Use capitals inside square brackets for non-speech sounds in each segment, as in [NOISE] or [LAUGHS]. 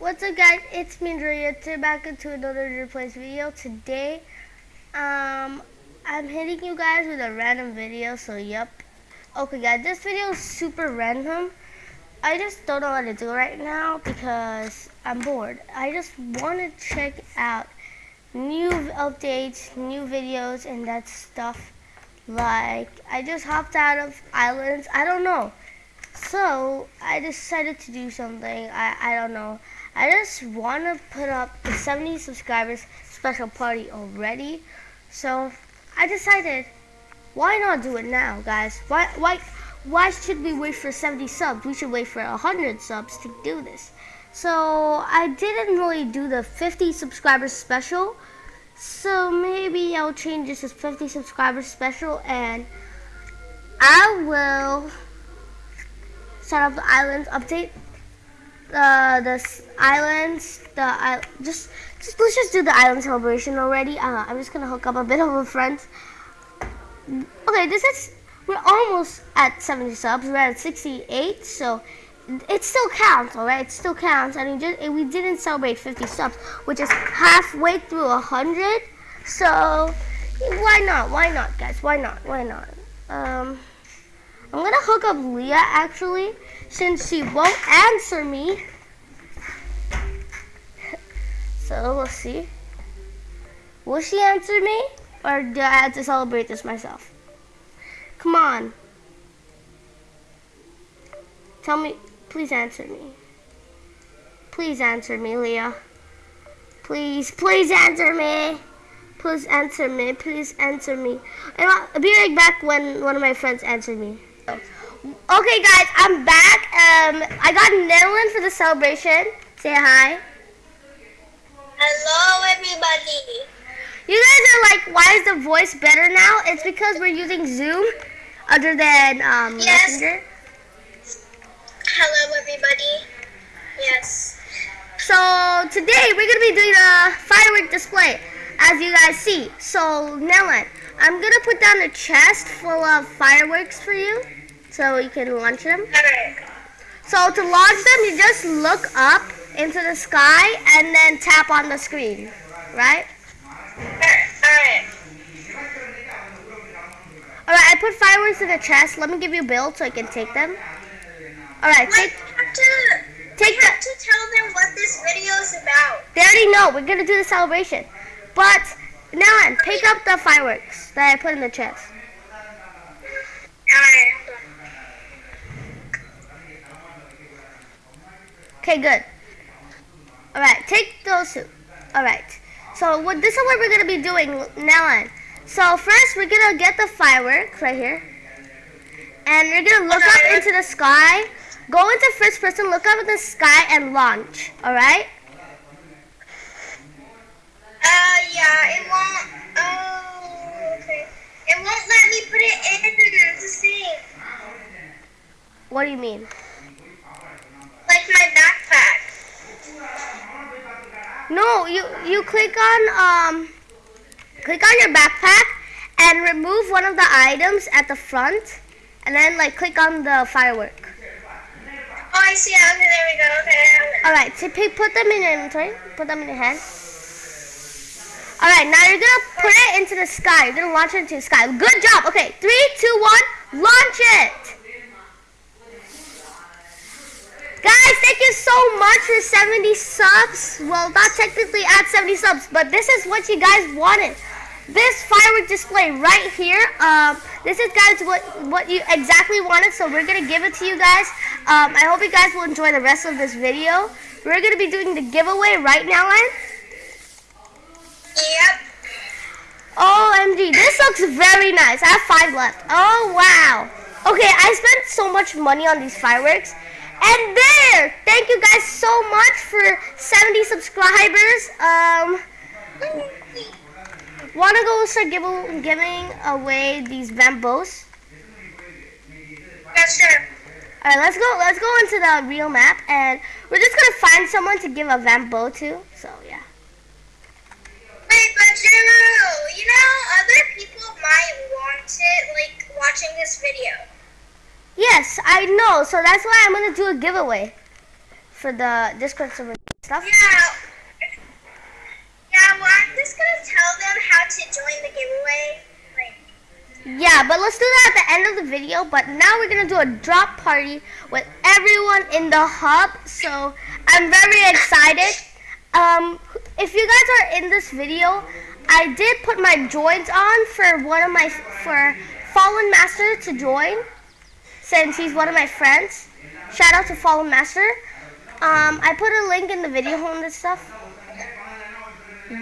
What's up guys, it's me Andrea, today back into another Roblox video. Today, um, I'm hitting you guys with a random video, so yep. Okay guys, this video is super random. I just don't know what to do right now because I'm bored. I just want to check out new updates, new videos, and that stuff. Like, I just hopped out of islands, I don't know. So, I decided to do something, I, I don't know. I just want to put up the 70 subscribers special party already. So I decided, why not do it now, guys? Why, why, why should we wait for 70 subs? We should wait for 100 subs to do this. So I didn't really do the 50 subscribers special. So maybe I'll change this to 50 subscribers special and I will set up the islands update uh, the islands, the I just, just let's just do the island celebration already. Uh, I'm just gonna hook up a bit of a friend. Okay, this is we're almost at 70 subs. We're at 68, so it still counts, all right? It still counts, and we just we didn't celebrate 50 subs, which is halfway through 100. So why not? Why not, guys? Why not? Why not? Um. I'm gonna hook up Leah actually, since she won't answer me. so we'll see. Will she answer me? Or do I have to celebrate this myself? Come on. Tell me, please answer me. Please answer me, Leah. Please, please answer me. Please answer me. Please answer me. I'll be right back when one of my friends answered me. Okay, guys, I'm back. Um, I got Nelyn for the celebration. Say hi. Hello, everybody. You guys are like, why is the voice better now? It's because we're using Zoom other than um, yes. Messenger. Hello, everybody. Yes. So today we're gonna be doing a firework display, as you guys see. So Nelyn, I'm gonna put down a chest full of fireworks for you so you can launch them. So to launch them, you just look up into the sky and then tap on the screen, right? Alright. I put fireworks in the chest. Let me give you a build so I can take them. Alright, take, to, take have to tell them what this video is about. They already know. We're going to do the celebration. But, now pick up the fireworks that I put in the chest. Alright. Okay, good. All right, take those two. All right. So what? This is what we're gonna be doing now on. So first, we're gonna get the fireworks right here, and we're gonna look up into the sky. Go into first person, look up in the sky, and launch. All right. Uh, yeah, it won't. Oh, okay. It won't let me put it in. What do you mean? Like my backpack. No, you you click on um click on your backpack and remove one of the items at the front and then like click on the firework. Oh, I see. Okay, there we go. Okay. All right, so put them in your inventory. Put them in your hand. All right, now you're gonna put it into the sky. You're gonna launch it into the sky. Good job. Okay, three, two, one, launch it. Guys, thank you so much for 70 subs. Well, not technically at 70 subs, but this is what you guys wanted. This firework display right here. Um, this is guys what what you exactly wanted, so we're gonna give it to you guys. Um, I hope you guys will enjoy the rest of this video. We're gonna be doing the giveaway right now, Len. Yep. OMG, this looks very nice. I have five left. Oh wow. Okay, I spent so much money on these fireworks. And there, thank you guys so much for 70 subscribers. Um, wanna go start give, giving away these Vambos? Yeah, sure. All right, let's go. Let's go into the real map, and we're just gonna find someone to give a Vambo to. So yeah. Wait, but Drew, you know, other people might want it, like watching this video. Yes, I know. So that's why I'm gonna do a giveaway for the Discord server. stuff. Yeah. Yeah, well, I'm just gonna tell them how to join the giveaway. Like, Yeah, but let's do that at the end of the video. But now we're gonna do a drop party with everyone in the hub. So I'm very excited. Um, if you guys are in this video, I did put my joins on for one of my for Fallen Master to join, since he's one of my friends. Shout out to Fallen Master. Um, I put a link in the video on this stuff.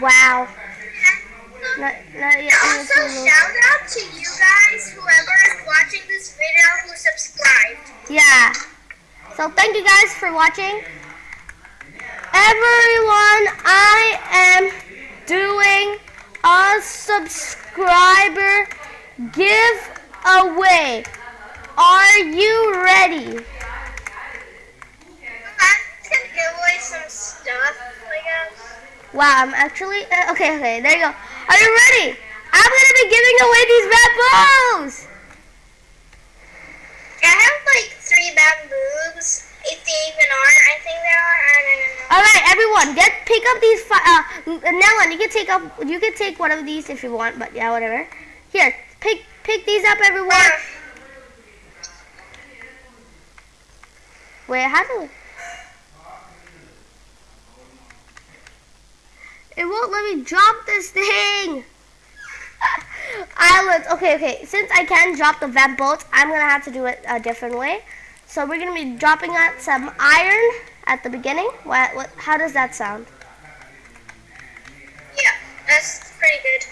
Wow. Not, not yet. also, shout out to you guys, whoever is watching this video who subscribed. Yeah. So thank you guys for watching. Everyone, I am doing a subscriber giveaway. Are you ready? I'm gonna give away some stuff, I guess. Wow, I'm actually uh, okay. Okay, there you go. Are you ready? I'm gonna be giving away these bamboos. I have like three bamboos. If they even are, I think they are. I don't know. All right, everyone, get pick up these. Uh, Nellen, you can take up. You can take one of these if you want, but yeah, whatever. Here, pick pick these up, everyone. Uh, Wait, how do? It won't let me drop this thing. [LAUGHS] Islands. Okay, okay. Since I can drop the vent bolts, I'm gonna have to do it a different way. So we're gonna be dropping out some iron at the beginning. What? What? How does that sound? yeah, that's pretty good.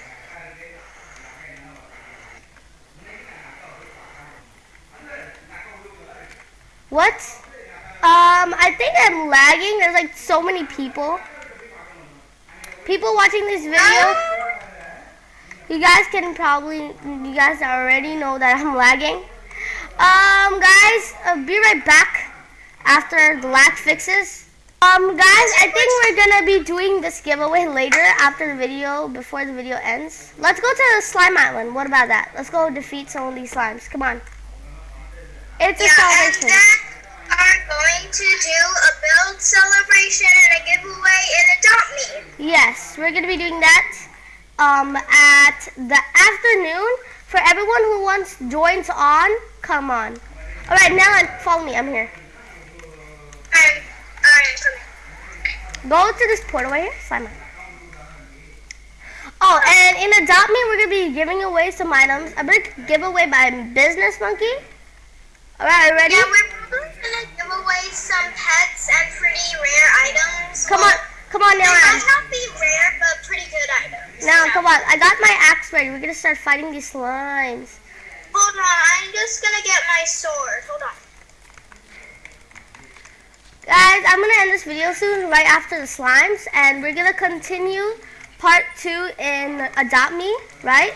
What? Um, I think I'm lagging. There's like so many people. People watching this video. You guys can probably, you guys already know that I'm lagging. Um, guys, uh, be right back after the lag fixes. Um, guys, I think we're gonna be doing this giveaway later after the video, before the video ends. Let's go to the slime island. What about that? Let's go defeat some of these slimes. Come on. It's a yeah, then are going to do a build celebration and a giveaway and adopt me. Yes, we're gonna be doing that um, at the afternoon. For everyone who wants joins on, come on. All right, now follow me. I'm here. I'm, I'm coming. Go to this portal right here. Simon. Oh, and in Adopt Me, we're gonna be giving away some items. A big giveaway by Business Monkey. All right, ready? Yeah, Come on, come on, now. might not be rare, but pretty good items. Now, come on. I got my axe ready. We're gonna start fighting these slimes. Hold on, I'm just gonna get my sword. Hold on. Guys, I'm gonna end this video soon, right after the slimes, and we're gonna continue part two in Adopt Me, right?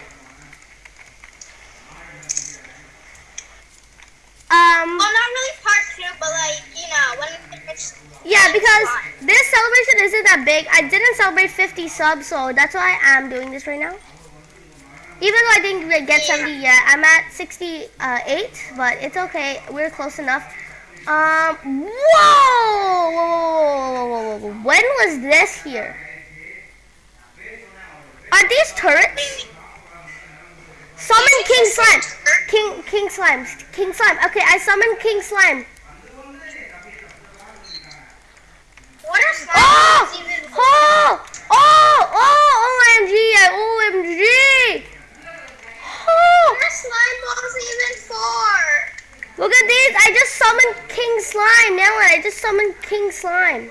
Um, Well, not really part two, but like, you know, when we finish. yeah, because Fine. this celebration isn't that big. I didn't celebrate 50 subs, so that's why I'm doing this right now. Even though I didn't get 70 yet, I'm at 68, but it's okay. We're close enough. Um, whoa! Whoa, whoa, whoa, whoa, whoa. When was this here? Are these turrets? Summon King Slime. King King Slime. King Slime. Okay, I summoned King Slime. What if slime Oh! even Oh! Oh! Oh! OMG! OMG! Oh! What are slime balls even for? Look at these! I just summoned King Slime. Now I just summoned King Slime.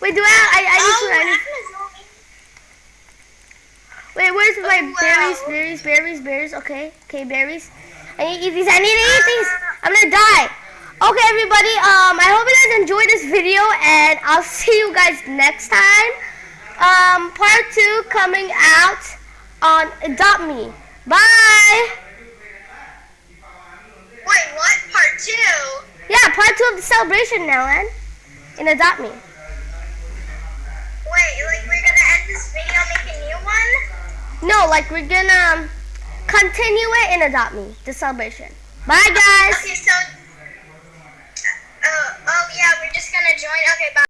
Wait, do I? I, I need oh, to. I need, wait, where's my Oh, wow. berries? Berries, berries, berries. Okay, okay, berries. I need to eat these. I need to eat these. I'm gonna die. Okay, everybody. Um, I hope you guys enjoyed this video, and I'll see you guys next time. Um, part two coming out on Adopt Me. Bye. Wait, what? Part two? Yeah, part two of the celebration now, and in Adopt Me. Wait, like we're gonna end this video, make a new one? No, like we're gonna um, continue it in Adopt Me, the celebration. Bye, guys. Okay, so. Yeah, we're just gonna join. Okay, bye.